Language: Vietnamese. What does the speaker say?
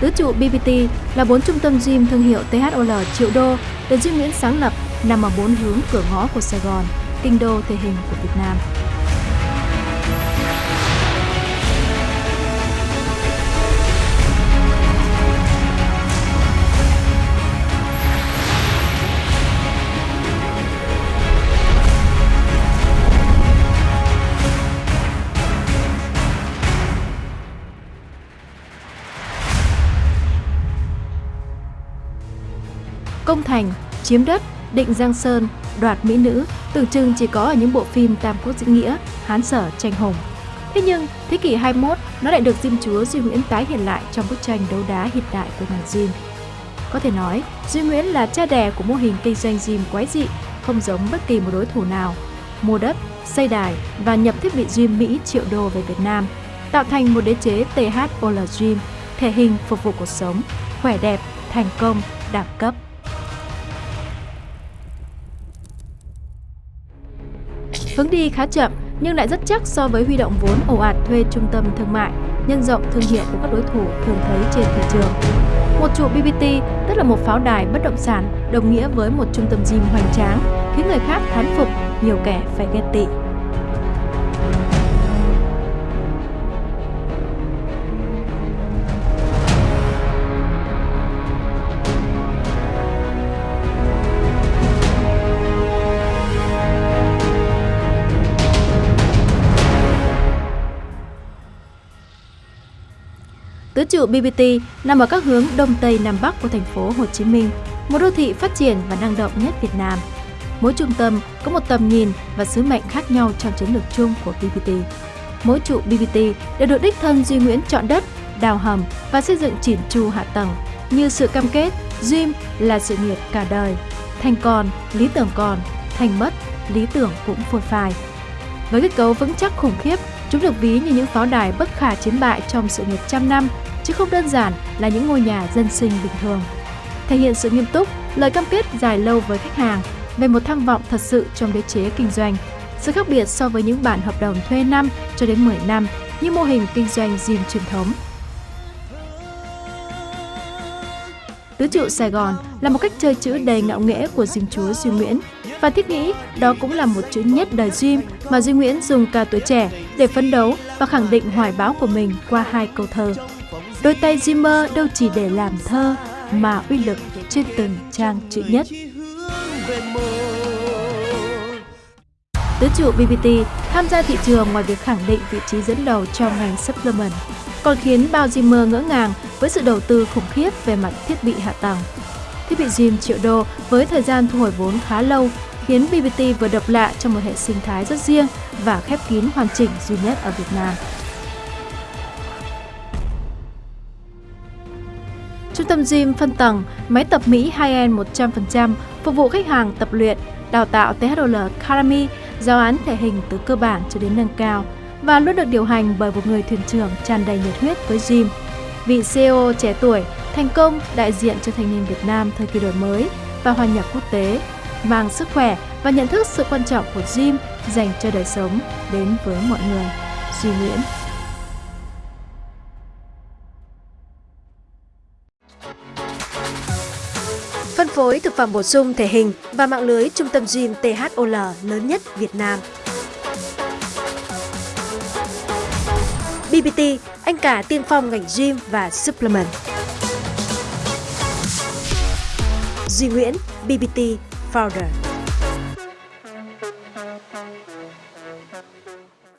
Tứ trụ BBT là bốn trung tâm gym thương hiệu THOL triệu đô được Duy Nguyễn sáng lập nằm ở bốn hướng cửa ngõ của Sài Gòn, kinh đô thể hình của Việt Nam. Công thành, chiếm đất, định Giang Sơn, đoạt mỹ nữ tưởng chừng chỉ có ở những bộ phim Tam Quốc Diễn Nghĩa, Hán Sở, Tranh Hùng. Thế nhưng, thế kỷ 21 nó lại được Diêm Chúa Duy Nguyễn tái hiện lại trong bức tranh đấu đá hiện đại của ngành gym. Có thể nói, Duy Nguyễn là cha đẻ của mô hình kinh doanh gym quái dị, không giống bất kỳ một đối thủ nào. Mua đất, xây đài và nhập thiết bị gym Mỹ triệu đô về Việt Nam, tạo thành một đế chế THOL Gym, thể hình phục vụ cuộc sống, khỏe đẹp, thành công, đẳng cấp. Hướng đi khá chậm nhưng lại rất chắc so với huy động vốn ồ ạt thuê trung tâm thương mại, nhân rộng thương hiệu của các đối thủ thường thấy trên thị trường. Một trụ BBT tức là một pháo đài bất động sản đồng nghĩa với một trung tâm gym hoành tráng, khiến người khác thán phục, nhiều kẻ phải ghen tị. Tứ trụ BBT nằm ở các hướng đông tây nam bắc của thành phố Hồ Chí Minh, một đô thị phát triển và năng động nhất Việt Nam. Mỗi trung tâm có một tầm nhìn và sứ mệnh khác nhau trong chiến lược chung của BBT. Mỗi trụ BBT đều được đích thân Duy Nguyễn chọn đất, đào hầm và xây dựng chỉn chu hạ tầng như sự cam kết Dream là sự nghiệp cả đời, thành còn, lý tưởng còn, thành mất, lý tưởng cũng phôi phai. Với kết cấu vững chắc khủng khiếp, chúng được ví như những pháo đài bất khả chiến bại trong sự nghiệp trăm năm chứ không đơn giản là những ngôi nhà dân sinh bình thường. Thể hiện sự nghiêm túc, lời cam kết dài lâu với khách hàng về một tham vọng thật sự trong đế chế kinh doanh. Sự khác biệt so với những bản hợp đồng thuê năm cho đến 10 năm như mô hình kinh doanh gym truyền thống. Tứ trụ Sài Gòn là một cách chơi chữ đầy ngạo nghễ của Diêm Chúa Duy Nguyễn và thiết nghĩ đó cũng là một chữ nhất đời Duy mà Duy Nguyễn dùng cả tuổi trẻ để phấn đấu và khẳng định hoài bão của mình qua hai câu thơ. Đôi tay Zimmer đâu chỉ để làm thơ mà uy lực trên từng trang chữ nhất. Tứ trụ BBT tham gia thị trường ngoài việc khẳng định vị trí dẫn đầu trong ngành supplement, còn khiến bao Zimmer ngỡ ngàng với sự đầu tư khủng khiếp về mặt thiết bị hạ tầng. Thiết bị gym triệu đô với thời gian thu hồi vốn khá lâu khiến BBT vừa độc lạ trong một hệ sinh thái rất riêng và khép kín hoàn chỉnh duy nhất ở Việt Nam. Trung tâm gym phân tầng, máy tập Mỹ high-end 100%, phục vụ khách hàng tập luyện, đào tạo THOL Academy, giáo án thể hình từ cơ bản cho đến nâng cao và luôn được điều hành bởi một người thuyền trưởng tràn đầy nhiệt huyết với gym. Vị CEO trẻ tuổi, thành công đại diện cho thanh niên Việt Nam thời kỳ đổi mới và hòa nhập quốc tế, mang sức khỏe và nhận thức sự quan trọng của gym dành cho đời sống đến với mọi người. Duy Nguyễn phối thực phẩm bổ sung thể hình và mạng lưới trung tâm gym THOL lớn nhất Việt Nam. BBT, anh cả tiên phong ngành gym và supplement. Duy Nguyễn, BBT Founder